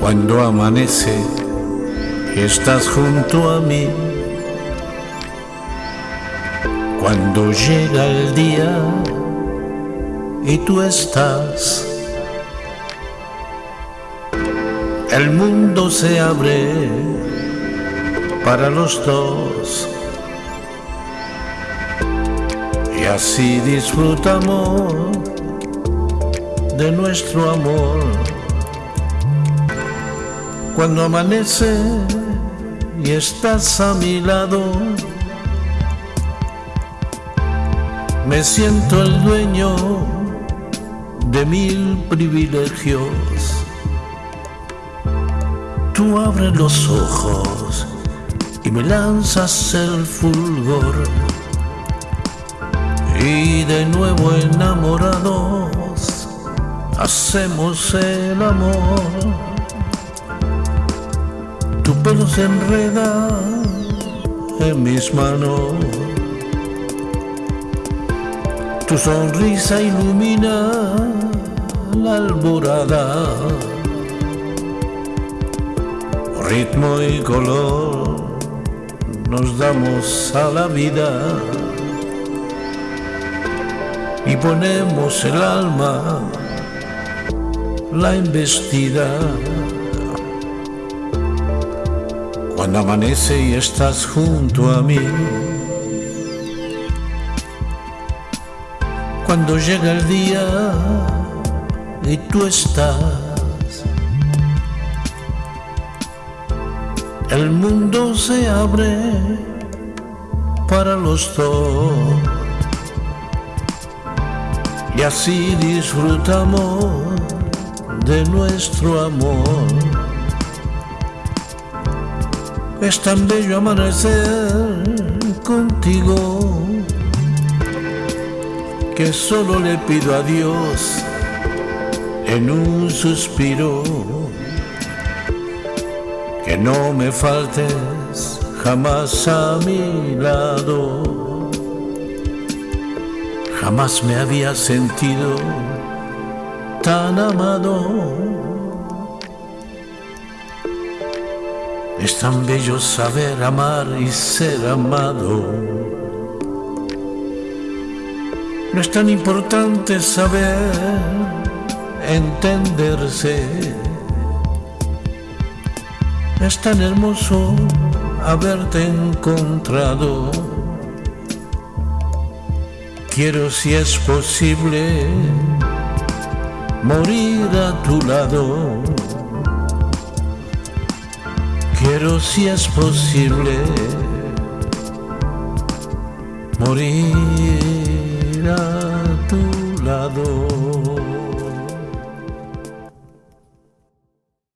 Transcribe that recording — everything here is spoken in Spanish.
Cuando amanece estás junto a mí. Cuando llega el día y tú estás, el mundo se abre para los dos. Y así disfrutamos de nuestro amor. Cuando amanece y estás a mi lado, me siento el dueño de mil privilegios. Tú abres los ojos y me lanzas el fulgor. Y de nuevo enamorados hacemos el amor tu pelo se enreda en mis manos. Tu sonrisa ilumina la alborada. Ritmo y color nos damos a la vida y ponemos el alma la investida. Cuando amanece y estás junto a mí. Cuando llega el día y tú estás, el mundo se abre para los dos. Y así disfrutamos de nuestro amor. Es tan bello amanecer contigo que solo le pido a Dios en un suspiro que no me faltes jamás a mi lado. Jamás me había sentido tan amado Es tan bello saber amar y ser amado. No es tan importante saber entenderse. Es tan hermoso haberte encontrado. Quiero si es posible morir a tu lado Quiero si es posible morir a tu lado.